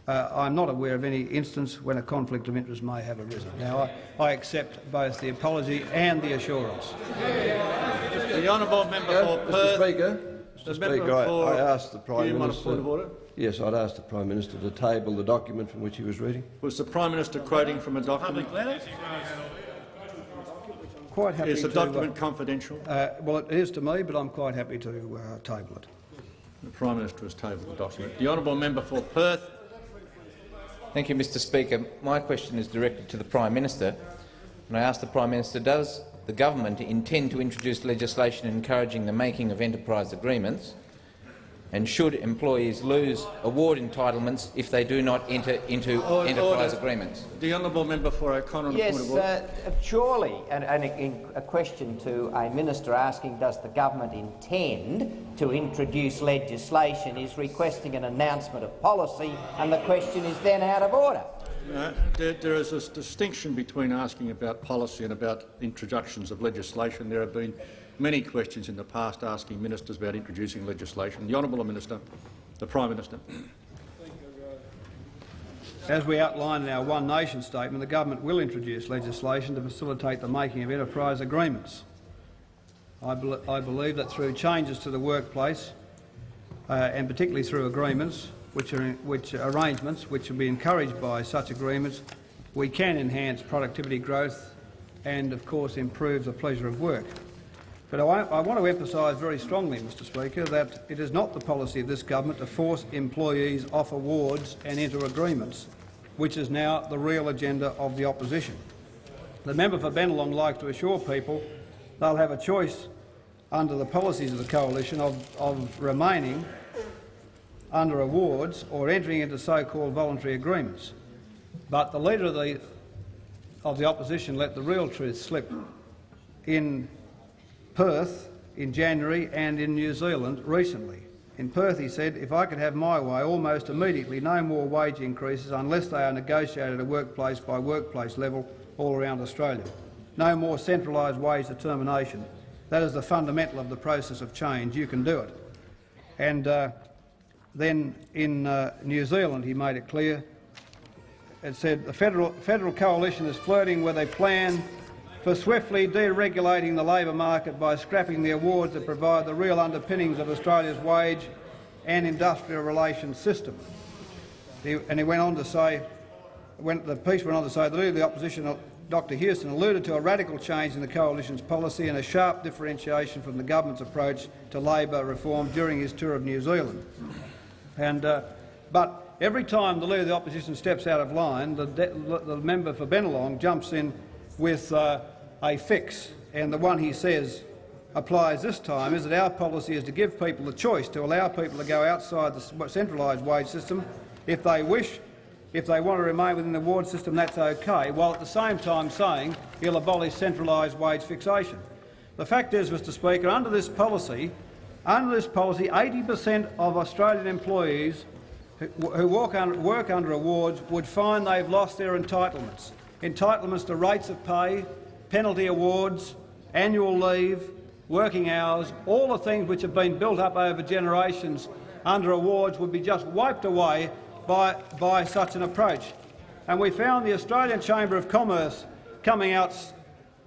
Uh, I'm not aware of any instance when a conflict of interest may have arisen. Now, I, I accept both the apology and the assurance. The honourable member yeah, for Mr. Perth. Speaker, Mr. Speaker, I, I, asked the Prime Minister. Yes, I'd ask the Prime Minister to table the document from which he was reading. Was the Prime Minister quoting from a document? Quite happy is the to, document uh, confidential? Uh, well, it is to me, but I'm quite happy to uh, table it. The Prime Minister has tabled the document. The honourable member for Perth. Thank you, Mr Speaker. My question is directed to the Prime Minister. And I ask the Prime Minister, does the government intend to introduce legislation encouraging the making of enterprise agreements and should employees lose award entitlements if they do not enter into order, enterprise order. agreements? The honourable member for O'Connor. Yes, uh, surely, and, and a, a, question to a minister asking does the government intend to introduce legislation is requesting an announcement of policy, and the question is then out of order. Uh, there, there is a distinction between asking about policy and about introductions of legislation. There have been many questions in the past asking ministers about introducing legislation. The Honourable Minister, the Prime Minister. As we outline in our One Nation statement, the government will introduce legislation to facilitate the making of enterprise agreements. I, be I believe that through changes to the workplace, uh, and particularly through agreements, which are, which arrangements which will be encouraged by such agreements, we can enhance productivity growth and, of course, improve the pleasure of work. But I, I want to emphasise very strongly, Mr Speaker, that it is not the policy of this government to force employees off awards and into agreements, which is now the real agenda of the opposition. The member for Bennelong likes to assure people they'll have a choice under the policies of the coalition of, of remaining under awards or entering into so-called voluntary agreements. But the leader of the, of the opposition let the real truth slip in Perth in January and in New Zealand recently. In Perth, he said, if I could have my way, almost immediately no more wage increases unless they are negotiated at workplace by workplace level all around Australia. No more centralised wage determination. That is the fundamental of the process of change. You can do it. And uh, then in uh, New Zealand, he made it clear. It said the federal, federal coalition is flirting with a plan for swiftly deregulating the labour market by scrapping the awards that provide the real underpinnings of Australia's wage and industrial relations system. And he went on to say, when the piece went on to say, the leader of the opposition, Dr Hewson, alluded to a radical change in the coalition's policy and a sharp differentiation from the government's approach to labour reform during his tour of New Zealand. And, uh, but every time the leader of the opposition steps out of line, the, the member for Bennelong jumps in with uh, a fix, and the one he says applies this time is that our policy is to give people the choice to allow people to go outside the centralised wage system if they wish. If they want to remain within the ward system, that's okay, while at the same time saying he'll abolish centralised wage fixation. The fact is, Mr Speaker, under this policy, under this policy, 80 per cent of Australian employees who, work under awards would find they've lost their entitlements. Entitlements to rates of pay, penalty awards, annual leave, working hours, all the things which have been built up over generations under awards would be just wiped away by, by such an approach. And we found the Australian Chamber of Commerce coming out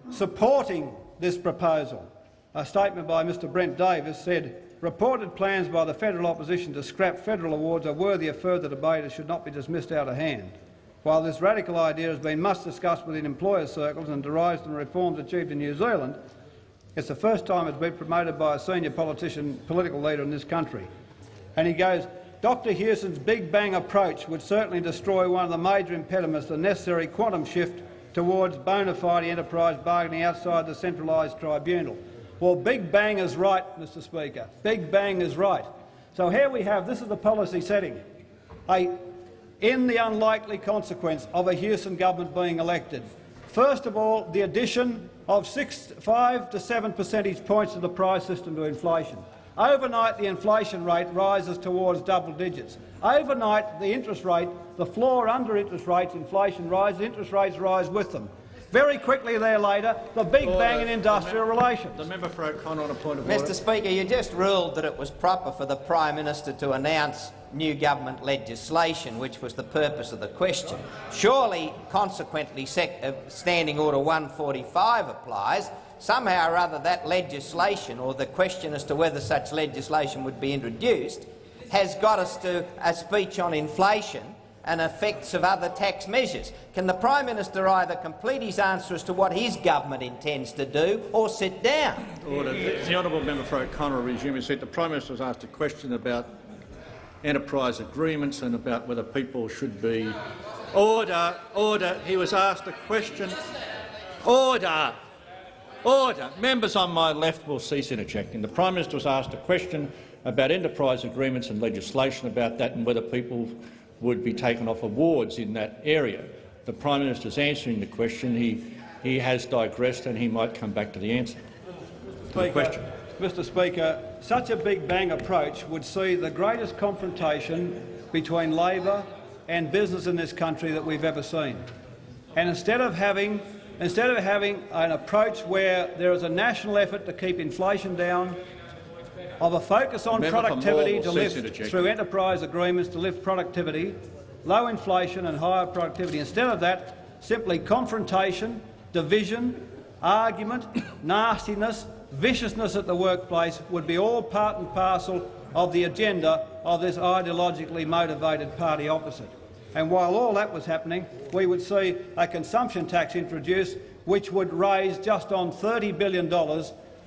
supporting this proposal. A statement by Mr Brent Davis said, reported plans by the federal opposition to scrap federal awards are worthy of further debate and should not be dismissed out of hand. While this radical idea has been much discussed within employer circles and derives from reforms achieved in New Zealand, it's the first time it's been promoted by a senior politician, political leader in this country. And he goes, Dr Hewson's Big Bang approach would certainly destroy one of the major impediments to the necessary quantum shift towards bona fide enterprise bargaining outside the centralised tribunal. Well, Big Bang is right, Mr Speaker. Big Bang is right. So here we have, this is the policy setting, a in the unlikely consequence of a Hewson government being elected. First of all, the addition of six, 5 to 7 percentage points of the price system to inflation. Overnight, the inflation rate rises towards double digits. Overnight, the interest rate, the floor under interest rates, inflation rises, interest rates rise with them. Very quickly there later, the big order. bang in industrial the relations. The member for O'Connor on a point of Mr order. Speaker, you just ruled that it was proper for the Prime Minister to announce new government legislation, which was the purpose of the question. Surely, consequently, uh, Standing Order 145 applies. Somehow or other that legislation, or the question as to whether such legislation would be introduced, has got us to a speech on inflation and effects of other tax measures. Can the Prime Minister either complete his answer as to what his government intends to do or sit down? Order. The honourable member for O'Connor resume said the Prime Minister was asked a question about enterprise agreements and about whether people should be order order he was asked a question order order members on my left will cease interjecting the prime minister was asked a question about enterprise agreements and legislation about that and whether people would be taken off awards in that area. The Prime Minister is answering the question. He, he has digressed and he might come back to the answer. To the question. Mr Speaker, such a big bang approach would see the greatest confrontation between Labor and business in this country that we've ever seen. And instead of having instead of having an approach where there is a national effort to keep inflation down, of a focus on Member productivity to lift through enterprise agreements to lift productivity, low inflation and higher productivity. Instead of that, simply confrontation, division, argument, nastiness, viciousness at the workplace would be all part and parcel of the agenda of this ideologically motivated party opposite. And while all that was happening, we would see a consumption tax introduced which would raise just on $30 billion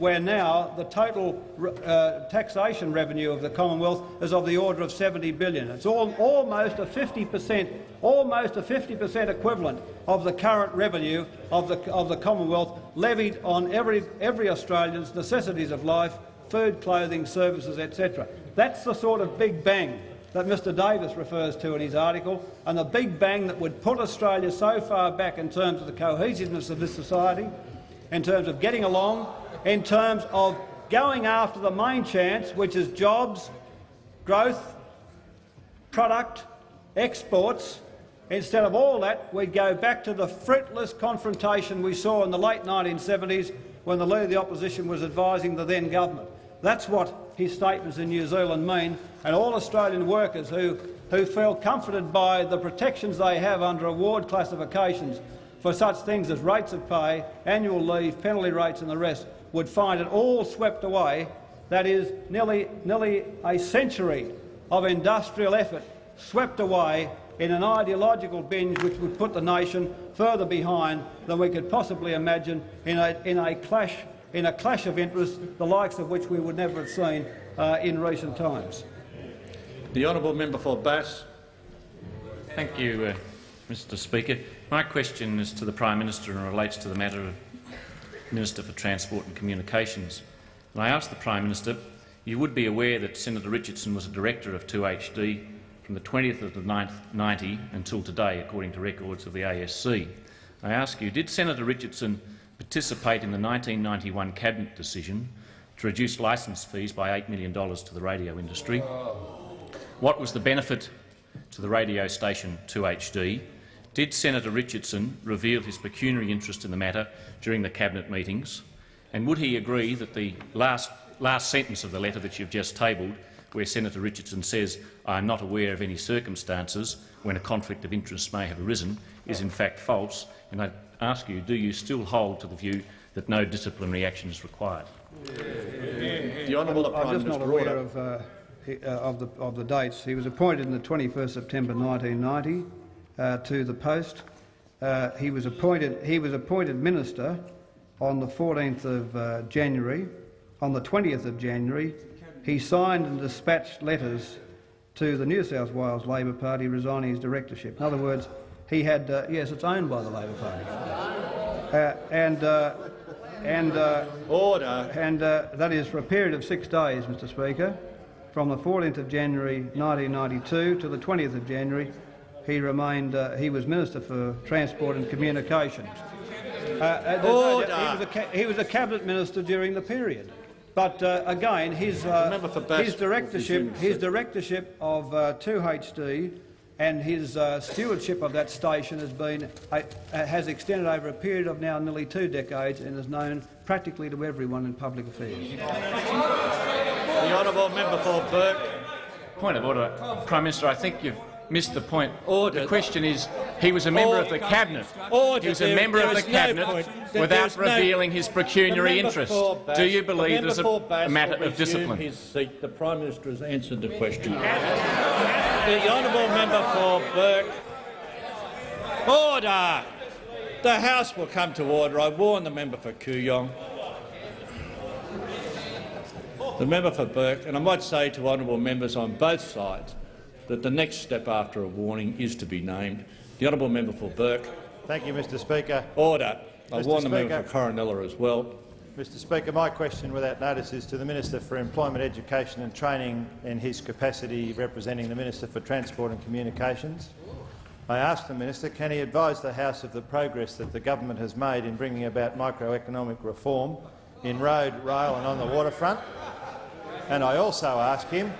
where now the total uh, taxation revenue of the Commonwealth is of the order of 70 billion. It's all, almost a 50 per cent, almost a 50 per cent equivalent of the current revenue of the, of the Commonwealth levied on every, every Australian's necessities of life, food, clothing, services, etc. That's the sort of big bang that Mr Davis refers to in his article, and the big bang that would put Australia so far back in terms of the cohesiveness of this society, in terms of getting along, in terms of going after the main chance, which is jobs, growth, product, exports. Instead of all that, we'd go back to the fruitless confrontation we saw in the late 1970s when the Leader of the Opposition was advising the then government. That's what his statements in New Zealand mean, and all Australian workers who, who feel comforted by the protections they have under award classifications for such things as rates of pay, annual leave, penalty rates and the rest would find it all swept away. That is nearly, nearly a century of industrial effort swept away in an ideological binge which would put the nation further behind than we could possibly imagine in a, in a, clash, in a clash of interests, the likes of which we would never have seen uh, in recent times. The honourable member for Bass. Thank you, uh, Mr Speaker. My question is to the Prime Minister and relates to the matter of Minister for Transport and Communications. And I ask the Prime Minister, you would be aware that Senator Richardson was a director of 2HD from the 20th of the 9th, 90 until today, according to records of the ASC. I ask you, did Senator Richardson participate in the 1991 Cabinet decision to reduce licence fees by $8 million to the radio industry? What was the benefit to the radio station 2HD did Senator Richardson reveal his pecuniary interest in the matter during the Cabinet meetings? And would he agree that the last, last sentence of the letter that you've just tabled, where Senator Richardson says, I am not aware of any circumstances when a conflict of interest may have arisen, is in fact false? And I ask you, do you still hold to the view that no disciplinary action is required? The Honourable Prime I'm just not aware of, uh, uh, of, the, of the dates. He was appointed on the 21st September 1990 uh, to the post. Uh, he was appointed. He was appointed minister on the 14th of uh, January. On the 20th of January, he signed and dispatched letters to the New South Wales Labor Party resigning his directorship. In other words, he had uh, yes, it's owned by the Labor Party, uh, and uh, and order, and that is for a period of six days, Mr. Speaker, from the 14th of January 1992 to the 20th of January he remained. Uh, he was Minister for Transport and Communications. Uh, uh Order. He was, a, he was a cabinet minister during the period. But uh, again, his, uh, his directorship, his directorship of 2HD and his stewardship of that station has been has extended over a period of now nearly two decades and is known practically to everyone in public affairs. The honourable member for Burke. Point of order, Prime Minister. I think you've missed the point. Order. The question is, he was a member Order. of the cabinet. Order. He was a there, member there of the cabinet no without revealing no, his pecuniary interest. Bass, Do you believe there's a matter of discipline? His seat. The Prime Minister has answered the question. the honourable member for Burke. Order. The House will come to order. I warn the member for Kooyong. The member for Burke, and I might say to honourable members on both sides, that the next step after a warning is to be named. The honourable member for Burke. Thank you, Mr Speaker. Order. I Mr. warn the Speaker, member for Corinella as well. Mr Speaker, my question without notice is to the Minister for Employment, Education and Training in his capacity representing the Minister for Transport and Communications. I ask the Minister, can he advise the House of the progress that the government has made in bringing about microeconomic reform in road, rail and on the waterfront? And I also ask him,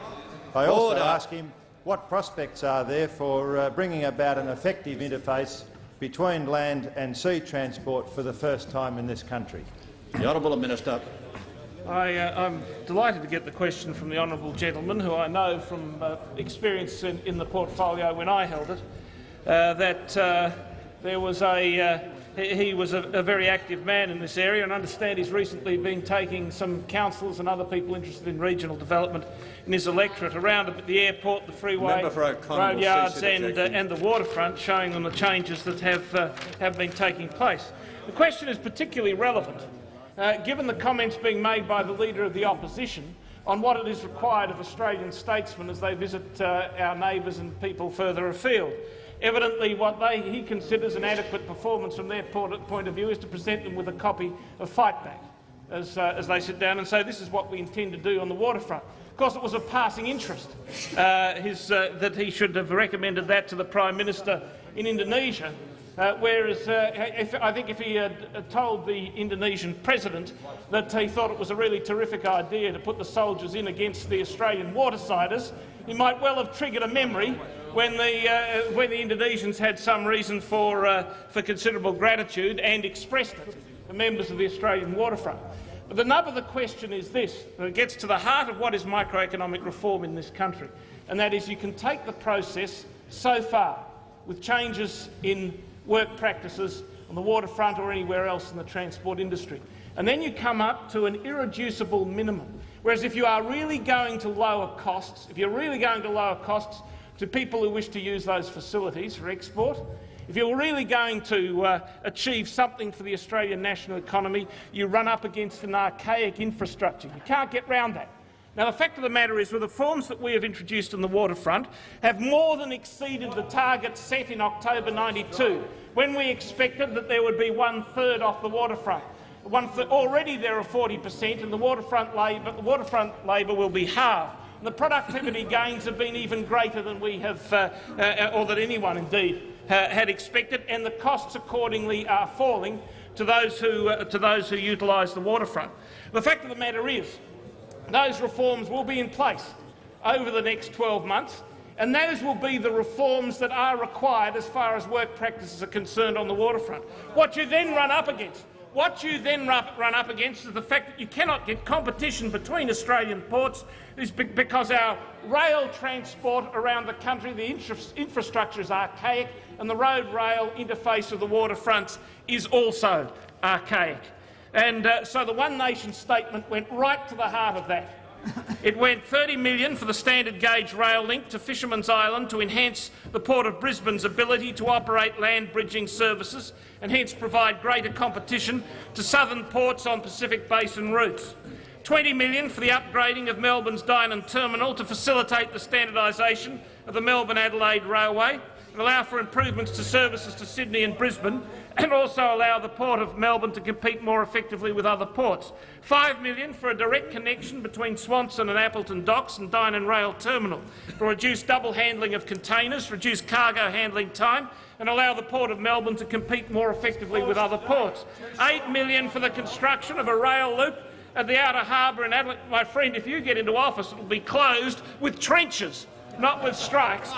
I also Order. ask him what prospects are there for uh, bringing about an effective interface between land and sea transport for the first time in this country? The Honourable Minister. I, am uh, delighted to get the question from the honourable gentleman, who I know from uh, experience in, in, the portfolio when I held it, uh, that uh, there was a uh, he was a, a, very active man in this area and I understand he's recently been taking some councillors and other people interested in regional development in his electorate around the airport, the freeway, road yards and, uh, and the waterfront, showing them the changes that have, uh, have been taking place. The question is particularly relevant uh, given the comments being made by the Leader of the Opposition on what it is required of Australian statesmen as they visit uh, our neighbours and people further afield. Evidently, what they, he considers an adequate performance from their point of view is to present them with a copy of Fightback as, uh, as they sit down and say this is what we intend to do on the waterfront. Of course, it was a passing interest uh, his, uh, that he should have recommended that to the Prime Minister in Indonesia, uh, whereas uh, if, I think if he had told the Indonesian president that he thought it was a really terrific idea to put the soldiers in against the Australian watersiders, He might well have triggered a memory when the, uh, when the Indonesians had some reason for, uh, for considerable gratitude and expressed it to members of the Australian waterfront. But the nub of the question is this, it gets to the heart of what is microeconomic reform in this country, and that is you can take the process so far with changes in work practices on the waterfront or anywhere else in the transport industry. And then you come up to an irreducible minimum. Whereas if you are really going to lower costs, if you're really going to lower costs to people who wish to use those facilities for export, if you're really going to uh, achieve something for the Australian national economy, you run up against an archaic infrastructure. You can't get round that. Now, the fact of the matter is, the reforms that we have introduced on the waterfront have more than exceeded the target set in October 92, when we expected that there would be one-third off the waterfront. One already there are 40 per cent, and the waterfront labour, the waterfront labour will be halved. The productivity gains have been even greater than we have, uh, uh, or that anyone indeed uh, had expected, and the costs accordingly are falling to those who, uh, to those who utilise the waterfront. The fact of the matter is those reforms will be in place over the next 12 months, and those will be the reforms that are required as far as work practices are concerned on the waterfront. What you then run up against what you then run up against is the fact that you cannot get competition between Australian ports is because our rail transport around the country, the infrastructure is archaic, and the road-rail interface of the waterfronts is also archaic. And uh, so the One Nation statement went right to the heart of that. It went 30 million for the standard gauge rail link to Fisherman's Island to enhance the Port of Brisbane's ability to operate land bridging services and hence provide greater competition to southern ports on Pacific Basin routes. 20 million for the upgrading of Melbourne's Dynon Terminal to facilitate the standardisation of the Melbourne-Adelaide Railway and allow for improvements to services to Sydney and Brisbane and also allow the Port of Melbourne to compete more effectively with other ports. 5 million for a direct connection between Swanson and Appleton docks and Dynon Rail Terminal to reduce double handling of containers, reduce cargo handling time and allow the Port of Melbourne to compete more effectively with other ports. 8 million for the construction of a rail loop at the outer harbour in Adelaide. My friend, if you get into office, it will be closed with trenches not with strikes.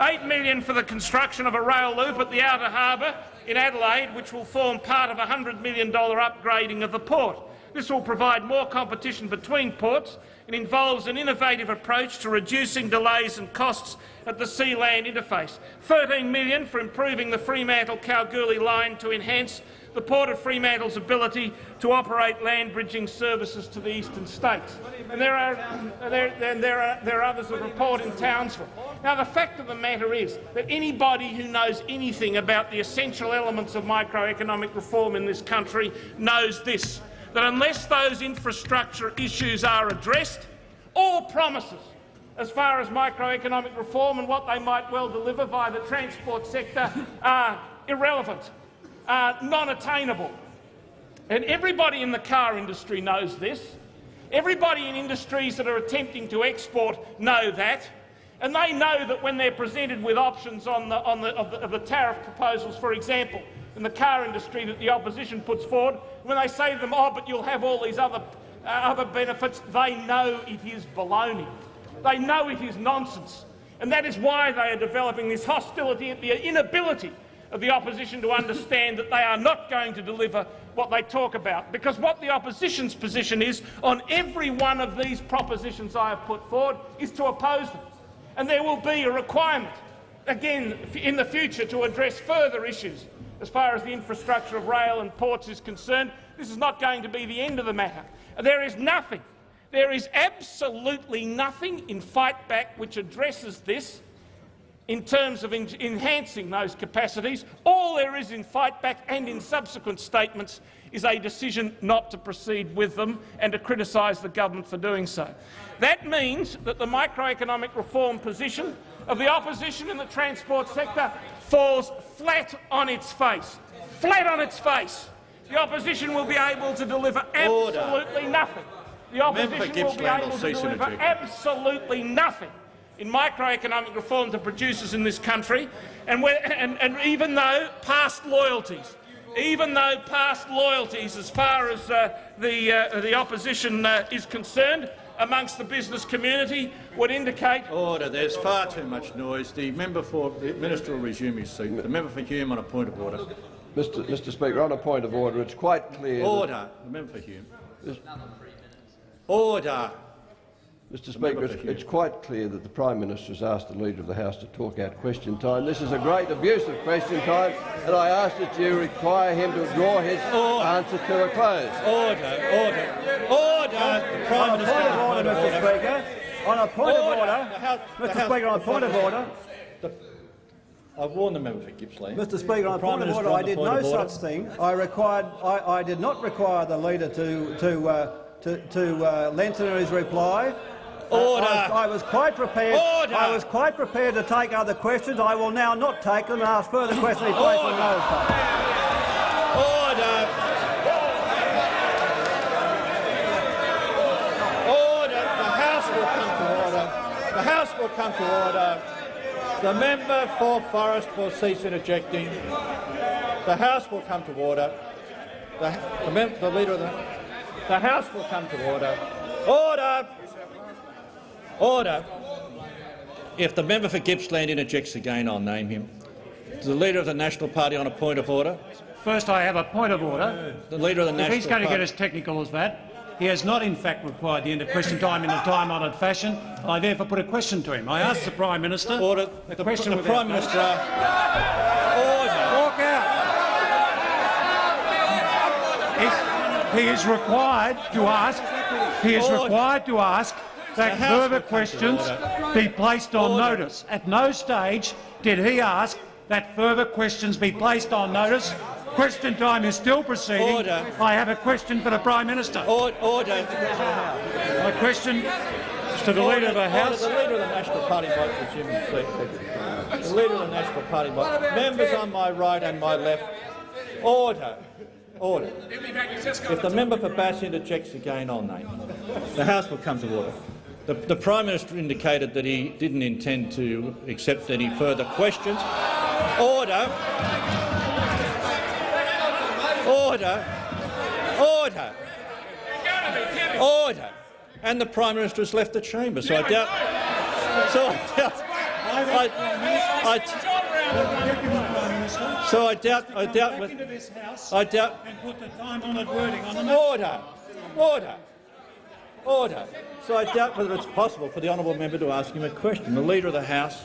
Eight million for the construction of a rail loop at the outer harbour in Adelaide, which will form part of a $100 million upgrading of the port. This will provide more competition between ports and involves an innovative approach to reducing delays and costs at the sea-land interface. 13 million for improving the Fremantle-Kalgoorlie line to enhance the Port of Fremantle's ability to operate land bridging services to the eastern states. And there are, there, there, are, there are others that report in Townsville. Now, the fact of the matter is that anybody who knows anything about the essential elements of microeconomic reform in this country knows this, that unless those infrastructure issues are addressed, all promises as far as microeconomic reform and what they might well deliver via the transport sector are irrelevant uh, non-attainable. And everybody in the car industry knows this. Everybody in industries that are attempting to export know that. And they know that when they're presented with options on the, on the, of, the, of the tariff proposals, for example, in the car industry that the opposition puts forward, when they say to them, oh, but you'll have all these other, uh, other benefits, they know it is baloney. They know it is nonsense. And that is why they are developing this hostility at the inability of the opposition to understand that they are not going to deliver what they talk about. Because what the opposition's position is on every one of these propositions I have put forward is to oppose them. And there will be a requirement, again, in the future to address further issues as far as the infrastructure of rail and ports is concerned. This is not going to be the end of the matter. There is nothing, there is absolutely nothing in Fight Back which addresses this in terms of en enhancing those capacities. All there is in fight back and in subsequent statements is a decision not to proceed with them and to criticise the government for doing so. That means that the microeconomic reform position of the opposition in the transport sector falls flat on its face. Flat on its face. The opposition will be able to deliver absolutely Order. nothing. The opposition will be able to deliver absolutely nothing in microeconomic reform to producers in this country, and, and, and even though past loyalties, even though past loyalties as far as uh, the, uh, the opposition uh, is concerned amongst the business community would indicate— Order. There's far too much noise. The member for the minister will resume his seat. The member for Hume on a point of order. Mr. Mr. Speaker, on a point of order, it's quite clear. Order. The member for Hume. Order. Mr Speaker, it's, it's, quite clear that the Prime Minister has asked the Leader of the House to talk out question time. This is a great abuse of question time, and I ask that you require him to draw his order. answer to a close. Order, order, order. The Prime on a Minister. point of order, Mr Speaker. On a point Order. of order, House- Mr House- Speaker, on a point of order, I've warned the member for Gippsland. Mr Speaker, on a point of order, I did no order. such thing. I required, I, I did not require the leader to to uh, to, to uh, lengthen his reply. Uh, Order. I, I was quite prepared. Order. I was quite prepared to take other questions. I will now not take them and ask further questions. Be placed on Order. Order. Order. The House will come to order. The House will come to order. The member for Forrest will cease interjecting. The House will come to order. The, the, the leader of the the House will come to order. Order. Order. If the member for Gippsland interjects again, I'll name him. The leader of the National Party on a point of order. First, I have a point of order. The leader of the If National he's going to Party. get as technical as that, he has not in fact required the end of question time in a time-honoured fashion. I therefore put a question to him. I asked the Prime Minister. Order. The, The, question the Prime. Minister. Order. Walk out. He's- he is required to ask. He is required to ask that further will come to questions be placed on Order. notice. At no stage did he ask that further questions be placed on notice. Question time is still proceeding. Order. I have a question for the Prime Minister. Order. order. My question is to the Leader of the House. Order. The leader of the National Party might resume his seat. The leader of the National Party might. Members on my right and my left. Order. Order. If the member for Bass interjects again, I'll name. The House will come to order. The, the Prime Minister indicated that he didn't intend to accept any further questions. Order. Order. Order. Order. And the Prime Minister has left the chamber, so I doubt. So I doubt. I, I, so I doubt. I doubt. I doubt. and put the time-honoured wording on the Order. Order. Order. So I doubt whether it's possible for the honourable member to ask him a question. The Leader of the House.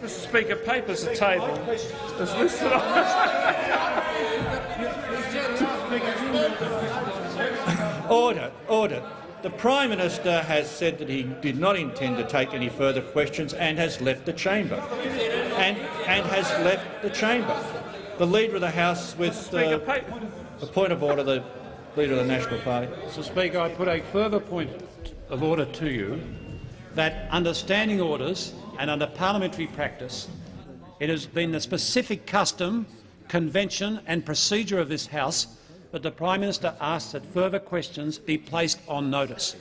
Mr Speaker, papers are tabled. As listed Order. Order. The Prime Minister has said that he did not intend to take any further questions and has left the chamber. And, and has left the chamber. The Leader of the House with uh, a point of order, the Leader of the National Party. Mr Speaker, I put a further point of order to you that under standing orders and under parliamentary practice, it has been the specific custom, convention and procedure of this House that the Prime Minister asks that further questions be placed on notice.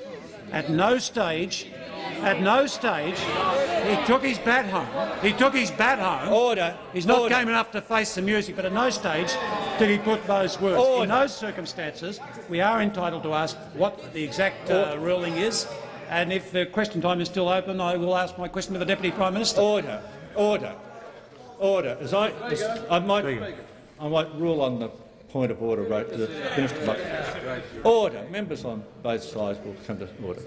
At no stage, at no stage, he took his bat home. He took his bat home. Order. He's not Order. game enough to face the music, but at no stage did he put those words. Order. In those circumstances, we are entitled to ask what the exact uh, ruling is, and if the question time is still open, I will ask my question to the Deputy Prime Minister. Order. Order. Order. As I, as I might, I might rule on the point of order. Right, the minister. might- Order. Members on both sides will come to order.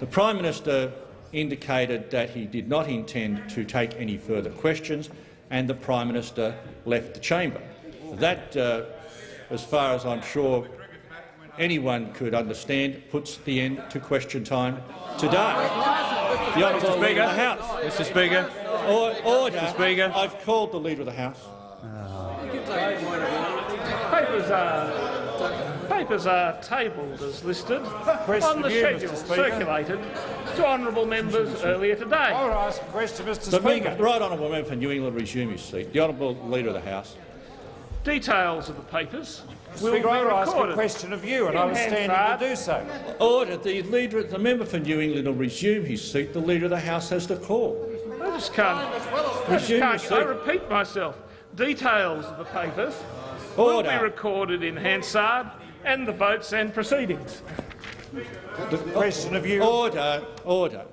The Prime Minister indicated that he did not intend to take any further questions, and the Prime Minister left the chamber. That, uh, as far as I'm sure anyone could understand, puts the end to question time today. The Honourable Mr. Leader of the Speaker. House. Mr Speaker. Or, order. Mr. Speaker. I've called the Leader of the House. papers are papers are tabled as listed on the to you, schedule circulated to honourable members earlier today. I will ask a question, Mr The, Speaker. member, the right honourable member for New England resume his seat. The honourable Leader of the House. Details of the papers will Speaker, be I will ask a recorded. question of you, and I in was standing Hansard. to do so. Order. The leader, the member for New England will resume his seat. The Leader of the House has the call. I just can't. I, just Resume can't your I repeat myself. Details of the papers will be recorded in Hansard and the votes and proceedings. The question of you. Order, order.